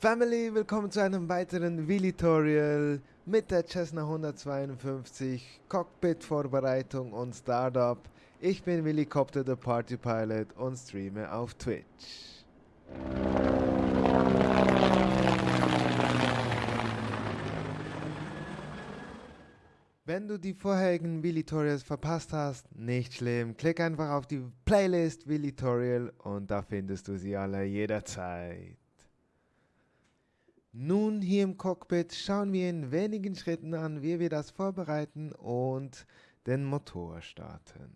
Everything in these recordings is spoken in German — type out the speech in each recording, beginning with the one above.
Family, willkommen zu einem weiteren Wheelie-Tutorial mit der Cessna 152 Cockpit-Vorbereitung und Startup. Ich bin Willicopter, der Party Pilot und streame auf Twitch. Wenn du die vorherigen Wheelie-Tutorials verpasst hast, nicht schlimm. Klick einfach auf die Playlist Wheelie-Tutorial und da findest du sie alle jederzeit. Nun hier im Cockpit schauen wir in wenigen Schritten an, wie wir das vorbereiten und den Motor starten.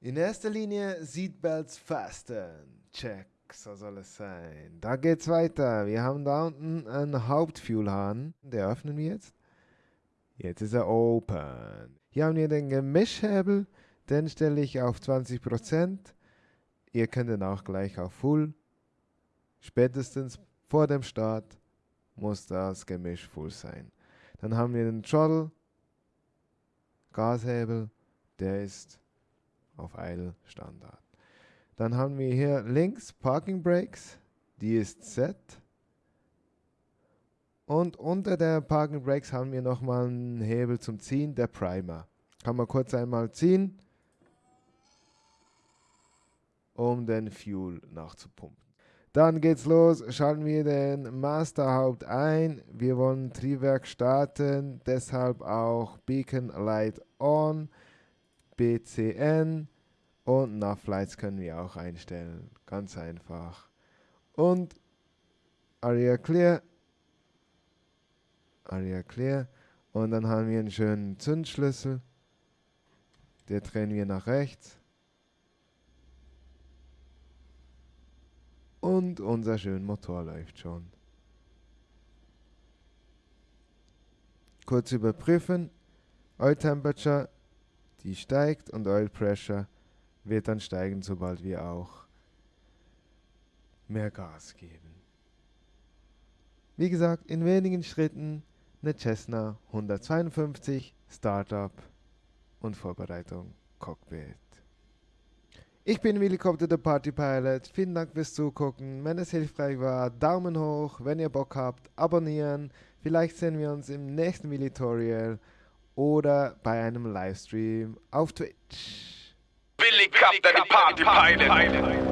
In erster Linie Seatbelts fasten. Check, so soll es sein. Da geht's weiter. Wir haben da unten einen Hauptfuelhahn. Der öffnen wir jetzt. Jetzt ist er open. Hier haben wir den Gemischhebel. Den stelle ich auf 20%. Ihr könnt ihn auch gleich auf Full. Spätestens vor dem Start muss das Gemisch full sein. Dann haben wir den Throttle, Gashebel, der ist auf Idle Standard. Dann haben wir hier links Parking Brakes, die ist set. Und unter der Parking Brakes haben wir nochmal einen Hebel zum Ziehen, der Primer. Kann man kurz einmal ziehen, um den Fuel nachzupumpen. Dann geht's los, schalten wir den Masterhaupt ein. Wir wollen Triebwerk starten, deshalb auch Beacon Light On, BCN und Nav Lights können wir auch einstellen. Ganz einfach. Und Area Clear. Area Clear. Und dann haben wir einen schönen Zündschlüssel. Der drehen wir nach rechts. Und unser schöner Motor läuft schon. Kurz überprüfen. Oil Temperature, die steigt und Oil Pressure wird dann steigen, sobald wir auch mehr Gas geben. Wie gesagt, in wenigen Schritten eine Cessna 152 Startup und Vorbereitung Cockpit. Ich bin Willi Kopter, der Party Pilot. Vielen Dank fürs Zugucken. Wenn es hilfreich war, Daumen hoch. Wenn ihr Bock habt, abonnieren. Vielleicht sehen wir uns im nächsten Tutorial oder bei einem Livestream auf Twitch. Willi Kopter, der Party Pilot.